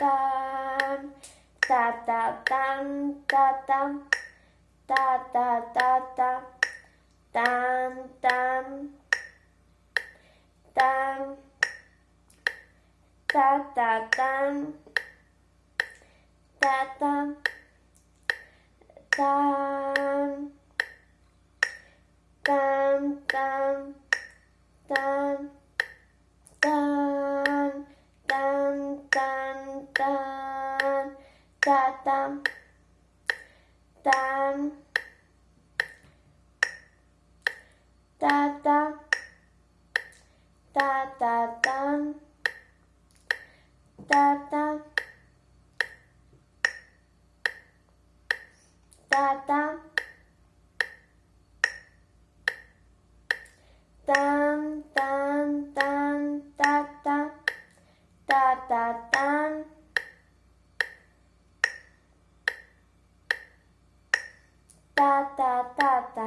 tam, ta ta tam, ta ta, ta ta ta ta, tam tam, tam, ta ta tam, ta ta tam, tam tam, tam. Tan tan ta tam tan ta ta ta ta tan ta ta ta ta tan tan tan ta ta ta ta tan ta ta ta ta